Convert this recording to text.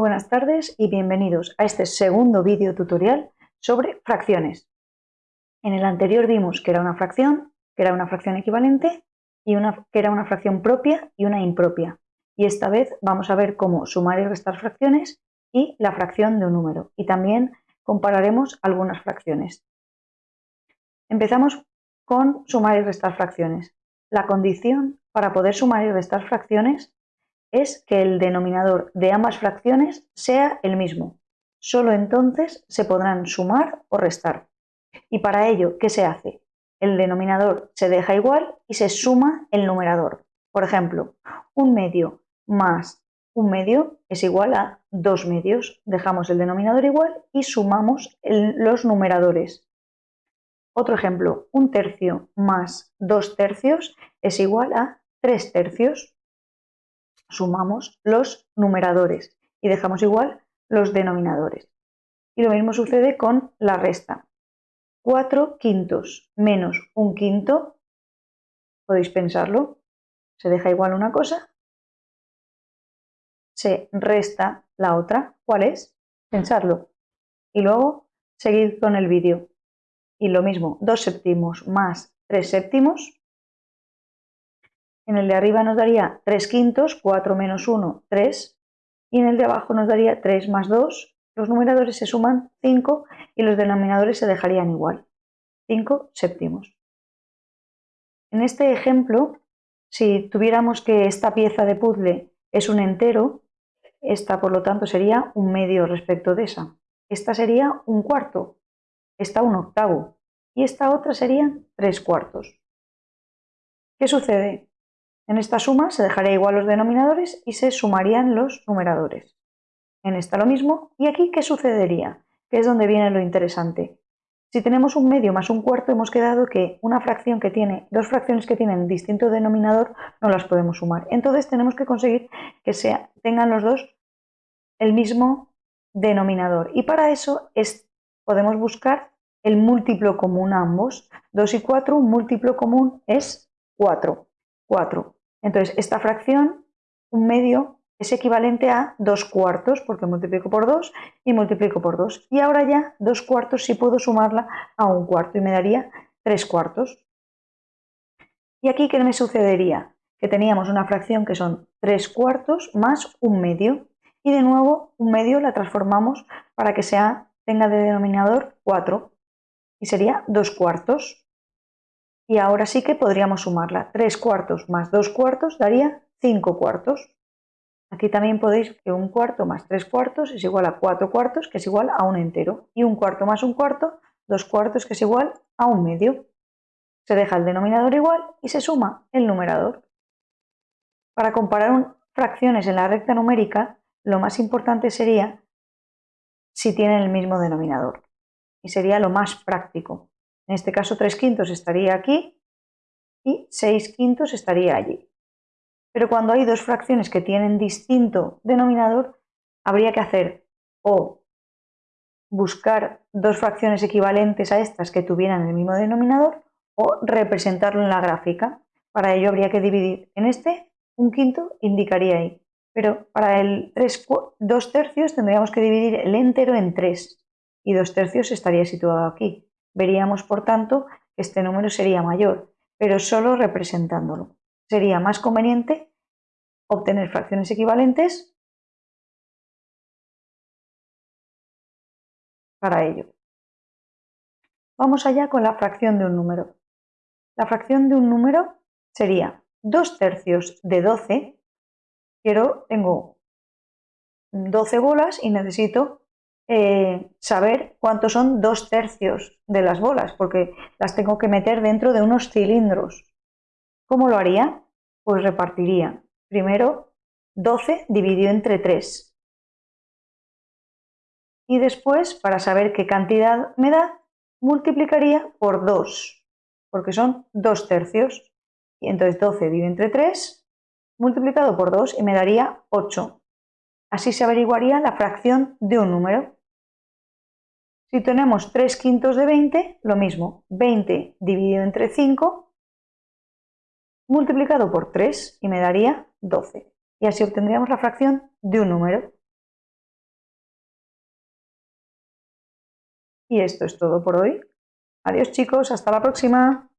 buenas tardes y bienvenidos a este segundo vídeo tutorial sobre fracciones. En el anterior vimos que era una fracción, que era una fracción equivalente y una, que era una fracción propia y una impropia. Y esta vez vamos a ver cómo sumar y restar fracciones y la fracción de un número. Y también compararemos algunas fracciones. Empezamos con sumar y restar fracciones. La condición para poder sumar y restar fracciones es que el denominador de ambas fracciones sea el mismo. Solo entonces se podrán sumar o restar. Y para ello, ¿qué se hace? El denominador se deja igual y se suma el numerador. Por ejemplo, un medio más un medio es igual a dos medios. Dejamos el denominador igual y sumamos los numeradores. Otro ejemplo, un tercio más dos tercios es igual a tres tercios sumamos los numeradores y dejamos igual los denominadores. Y lo mismo sucede con la resta. 4 quintos menos un quinto, podéis pensarlo, se deja igual una cosa, se resta la otra. ¿Cuál es? Pensarlo. Y luego seguir con el vídeo. Y lo mismo, 2 séptimos más 3 séptimos en el de arriba nos daría 3 quintos, 4 menos 1, 3. Y en el de abajo nos daría 3 más 2. Los numeradores se suman 5 y los denominadores se dejarían igual. 5 séptimos. En este ejemplo, si tuviéramos que esta pieza de puzzle es un entero, esta por lo tanto sería un medio respecto de esa. Esta sería un cuarto, esta un octavo y esta otra serían tres cuartos. ¿Qué sucede? En esta suma se dejaría igual los denominadores y se sumarían los numeradores. En esta lo mismo. ¿Y aquí qué sucedería? Que es donde viene lo interesante. Si tenemos un medio más un cuarto, hemos quedado que una fracción que tiene, dos fracciones que tienen distinto denominador, no las podemos sumar. Entonces tenemos que conseguir que sea, tengan los dos el mismo denominador. Y para eso es, podemos buscar el múltiplo común a ambos. 2 y 4, un múltiplo común es 4. 4. Entonces, esta fracción, un medio, es equivalente a 2 cuartos, porque multiplico por 2 y multiplico por 2. Y ahora ya 2 cuartos sí puedo sumarla a un cuarto y me daría 3 cuartos. ¿Y aquí qué me sucedería? Que teníamos una fracción que son 3 cuartos más un medio. Y de nuevo, un medio la transformamos para que sea, tenga de denominador 4. Y sería 2 cuartos. Y ahora sí que podríamos sumarla. 3 cuartos más 2 cuartos daría 5 cuartos. Aquí también podéis que un cuarto más 3 cuartos es igual a 4 cuartos, que es igual a un entero. Y un cuarto más un cuarto, 2 cuartos, que es igual a un medio. Se deja el denominador igual y se suma el numerador. Para comparar fracciones en la recta numérica, lo más importante sería si tienen el mismo denominador. Y sería lo más práctico. En este caso 3 quintos estaría aquí y 6 quintos estaría allí. Pero cuando hay dos fracciones que tienen distinto denominador, habría que hacer o buscar dos fracciones equivalentes a estas que tuvieran el mismo denominador o representarlo en la gráfica. Para ello habría que dividir en este, un quinto indicaría ahí. Pero para el 3, 2 tercios tendríamos que dividir el entero en 3 y 2 tercios estaría situado aquí. Veríamos, por tanto, que este número sería mayor, pero solo representándolo. Sería más conveniente obtener fracciones equivalentes para ello. Vamos allá con la fracción de un número. La fracción de un número sería 2 tercios de 12. Quiero, tengo 12 bolas y necesito eh, saber cuántos son dos tercios de las bolas, porque las tengo que meter dentro de unos cilindros. ¿Cómo lo haría? Pues repartiría primero 12 dividido entre 3. Y después, para saber qué cantidad me da, multiplicaría por 2, porque son 2 tercios. Y entonces 12 dividido entre 3, multiplicado por 2 y me daría 8. Así se averiguaría la fracción de un número. Si tenemos 3 quintos de 20, lo mismo, 20 dividido entre 5 multiplicado por 3 y me daría 12. Y así obtendríamos la fracción de un número. Y esto es todo por hoy. Adiós chicos, hasta la próxima.